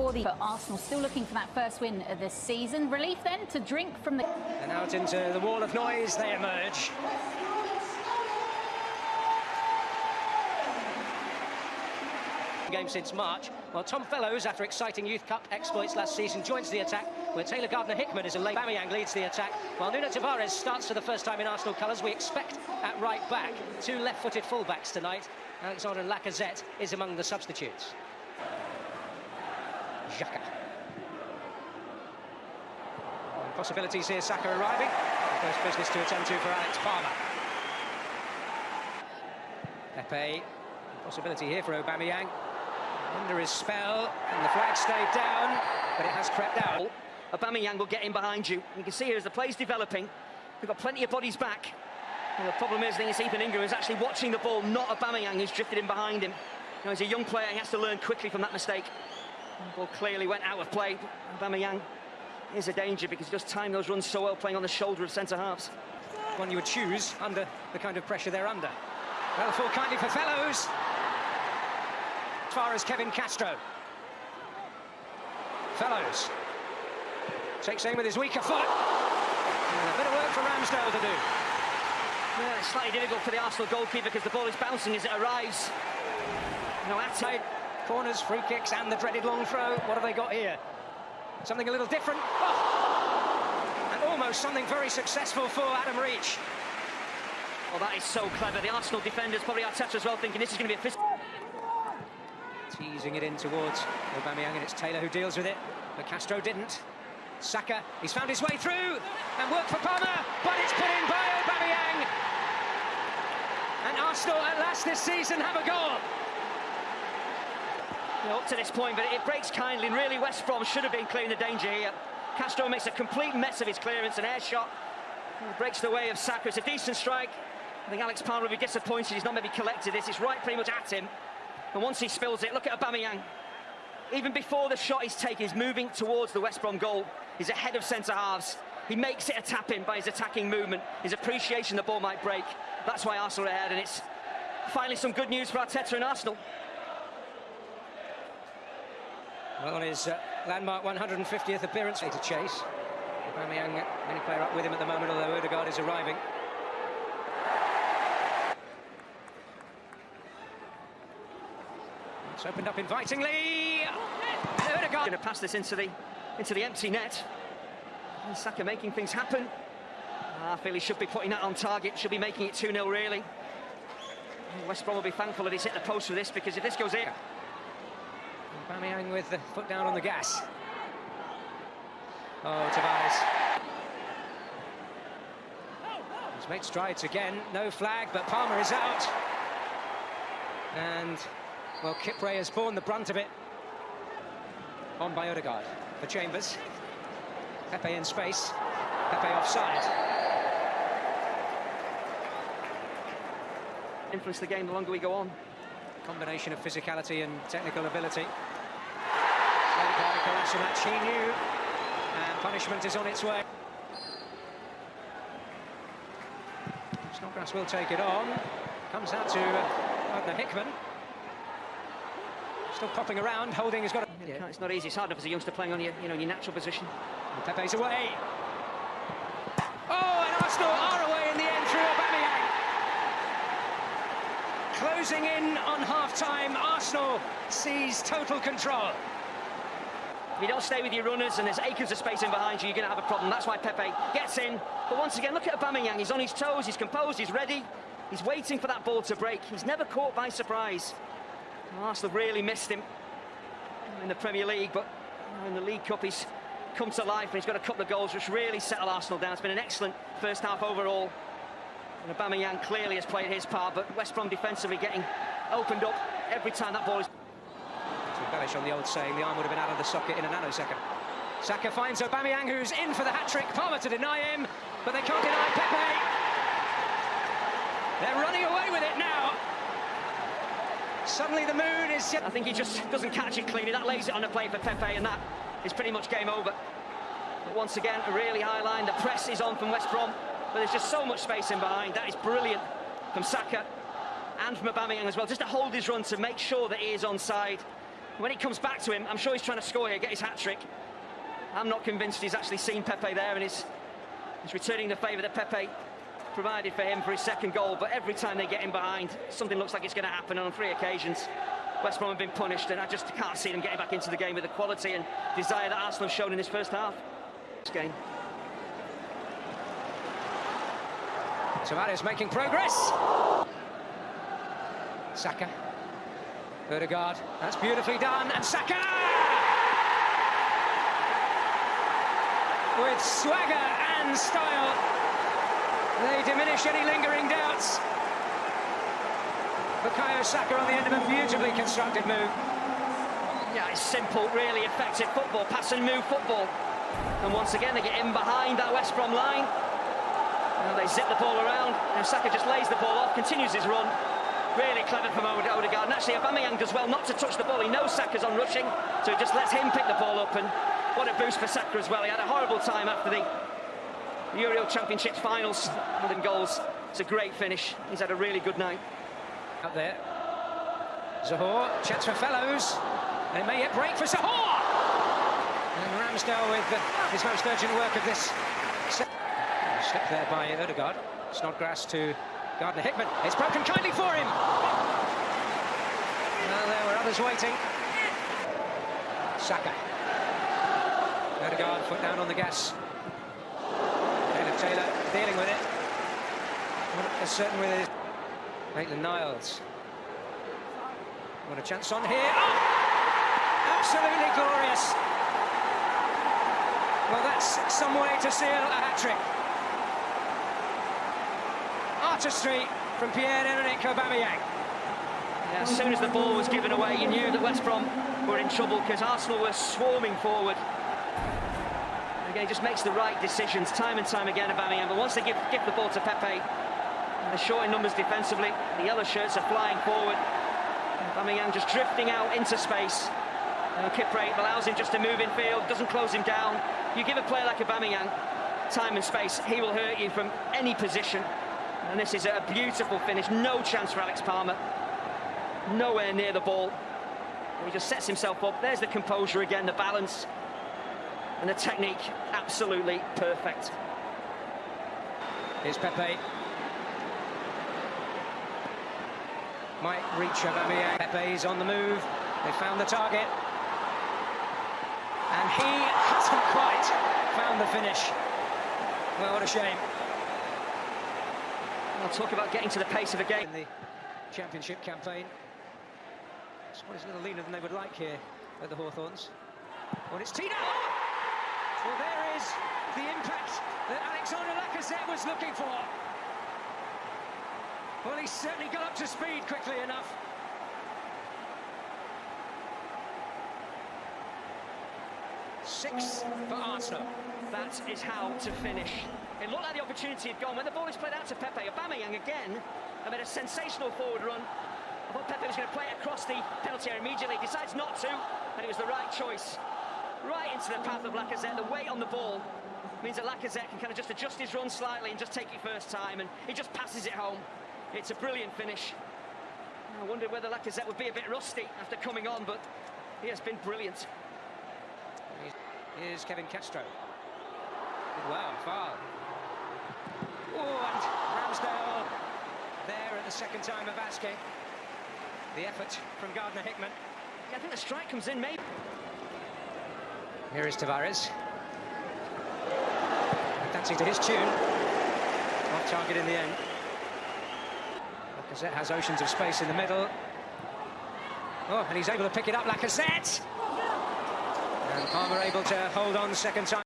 for the Arsenal. Still looking for that first win of the season. Relief then to drink from the... And out into the wall of noise they emerge. game since March. Well, Tom Fellows, after exciting Youth Cup exploits last season, joins the attack, where Taylor Gardner-Hickman is a late Aubameyang leads the attack, while Nuno Tavares starts for the first time in Arsenal colours. We expect at right back two left-footed fullbacks tonight. Alexandre Lacazette is among the substitutes. Xhaka. Possibilities here, Saka arriving. First business to attend to for Alex Palmer. Pepe, possibility here for Aubameyang under his spell, and the flag stayed down, but it has crept out. Aubameyang will get in behind you. You can see here as the play's developing, we've got plenty of bodies back. And the problem is, I think it's Ethan Ingram is actually watching the ball, not Aubameyang who's drifted in behind him. You know, he's a young player, he has to learn quickly from that mistake. Ball clearly went out of play. Aubameyang is a danger because he does time those runs so well, playing on the shoulder of centre-halves. One you would choose under the kind of pressure they're under. Well, full kindly for Fellows as far as Quevin Castro. Fellows takes aim with his weaker foot. And a bit of work for Ramsdale to do. Yeah, slightly difficult for the Arsenal goalkeeper because the ball is bouncing as it arrives. No outside corners, free kicks, and the dreaded long throw. What have they got here? Something a little different. Oh! And almost something very successful for Adam Reach. Well, that is so clever. The Arsenal defenders, probably Arteta as well, thinking this is going to be a fist. Teasing it in towards Aubameyang, and it's Taylor who deals with it, but Castro didn't. Saka, he's found his way through, and worked for Palmer, but it's put in by Aubameyang. And Arsenal at last this season have a goal. You know, up to this point, but it breaks kindly, and really West Brom should have been clearing the danger here. Castro makes a complete mess of his clearance, an air shot. Breaks the way of Saka. It's a decent strike. I think Alex Palmer will be disappointed he's not maybe collected this. It's right pretty much at him. And once he spills it, look at Aubameyang. Even before the shot he's taken, he's moving towards the West Brom goal. He's ahead of centre-halves. He makes it a tap-in by his attacking movement, his appreciation the ball might break. That's why Arsenal are ahead, and it's finally some good news for Arteta and Arsenal. Well, on his uh, landmark 150th appearance to chase. Aubameyang, many player up with him at the moment, although Odegaard is arriving. It's opened up invitingly. Odegaard going to pass this into the into the empty net. And Saka making things happen. I feel he should be putting that on target. Should be making it 2-0 really. West Brom will be thankful that he's hit the post for this because if this goes in. Aubameyang with the foot down on the gas. Oh, Tavares. He's made strides again. No flag, but Palmer is out. And well, Kipre has borne the brunt of it. On by Odegaard for Chambers. Pepe in space. Pepe offside. Influence the game the longer we go on. Combination of physicality and technical ability. Match he knew, and punishment is on its way. Snodgrass will take it on. Comes out to uh, Hickman. Still popping around, Holding has got a... Yeah, it's not easy, it's hard enough as a youngster playing on your, you know, your natural position. And Pepe's away. Oh, and Arsenal are away in the end through Aubameyang. Closing in on half-time, Arsenal sees total control. If you don't stay with your runners and there's acres of space in behind you, you're going to have a problem. That's why Pepe gets in. But once again, look at Aubameyang. He's on his toes, he's composed, he's ready. He's waiting for that ball to break. He's never caught by surprise. Arsenal really missed him in the Premier League, but in the League Cup he's come to life and he's got a couple of goals which really settle Arsenal down. It's been an excellent first half overall. And Aubameyang clearly has played his part, but West Brom defensively getting opened up every time that ball is... Embellish on the old saying, the arm would have been out of the socket in a nanosecond. Saka finds Aubameyang, who's in for the hat-trick. Palmer to deny him, but they can't deny Pepe. They're running away with it now. Suddenly the mood is... I think he just doesn't catch it cleanly. That lays it on the play for Pepe, and that is pretty much game over. But once again, a really high line. The press is on from West Brom, but there's just so much space in behind. That is brilliant from Saka and from Aubameyang as well, just to hold his run to make sure that he is onside. When he comes back to him, I'm sure he's trying to score here, get his hat-trick. I'm not convinced he's actually seen Pepe there and he's, he's returning the favour that Pepe provided for him for his second goal. But every time they get him behind, something looks like it's going to happen. And on three occasions, West Brom have been punished, and I just can't see them getting back into the game with the quality and desire that Arsenal have shown in this first half. This game. Tavares making progress. Saka. Odegaard. That's beautifully done. And Saka! With swagger and style, they diminish any lingering doubts. Bukayo Saka on the end of a beautifully constructed move. Yeah, it's simple, really effective football, pass and move football. And once again, they get in behind that West Brom line. Now they zip the ball around. Now Saka just lays the ball off, continues his run. Really clever from Odegaard. And actually, Aubameyang does well not to touch the ball. He knows Saka's on rushing, so he just lets him pick the ball up. And what a boost for Saka as well. He had a horrible time after the Euro Championships finals. With goals. It's a great finish. He's had a really good night. Up there. Zohore, chance for Fellows. It may yet break for Zohore! And Ramsdale with uh, his most urgent work of this. Slipped there by Odegaard. Snodgrass to Gardner Hickman. It's broken kindly for him. Well, there were others waiting. Saka. Odegaard, foot down on the gas. Caleb Taylor dealing with it. Not as certain with his... Maitland-Niles. What a chance on here. Oh! Absolutely glorious. Well, that's some way to seal a hat-trick. Artistry from Pierre-Emerick Aubameyang. Yeah, as soon as the ball was given away, you knew that West Brom were in trouble because Arsenal were swarming forward. Again, he just makes the right decisions time and time again, Aubameyang. But once they give, give the ball to Pepe, they're short in numbers defensively. The yellow shirts are flying forward. Aubameyang just drifting out into space. And Kipre allows him just to move in field, doesn't close him down. You give a player like Aubameyang time and space, he will hurt you from any position. And this is a beautiful finish. No chance for Alex Palmer. Nowhere near the ball. He just sets himself up. There's the composure again, the balance. And the technique, absolutely perfect. Here's Pepe. Might reach Aubameyang. Pepe's on the move. They found the target. And he hasn't quite found the finish. Well, what a shame. I'll talk about getting to the pace of a game. In the championship campaign. Squad is a little leaner than they would like here at the Hawthorns. Well, it's Tino! Well, there is the impact that Alexander Lacazette was looking for. Well, he certainly got up to speed quickly enough. Six for Arsenal. That is how to finish. It looked like the opportunity had gone. When the ball is played out to Pepe, Aubameyang again and made a sensational forward run. I thought Pepe was going to play it across the penalty area immediately. He Decides not to, and it was the right choice. Right into the path of Lacazette. The weight on the ball means that Lacazette can kind of just adjust his run slightly and just take it first time, and he just passes it home. It's a brilliant finish. I wondered whether Lacazette would be a bit rusty after coming on, but he has been brilliant. Here's Quevin Castro. Wow, foul. Oh, and Ramsdale there at the second time of asking. The effort from Gardner Hickman. Yeah, I think the strike comes in, maybe. Here is Tavares. Dancing to his tune. Off target in the end. Lacazette has oceans of space in the middle. Oh, and he's able to pick it up, Lacazette! And Palmer able to hold on the second time.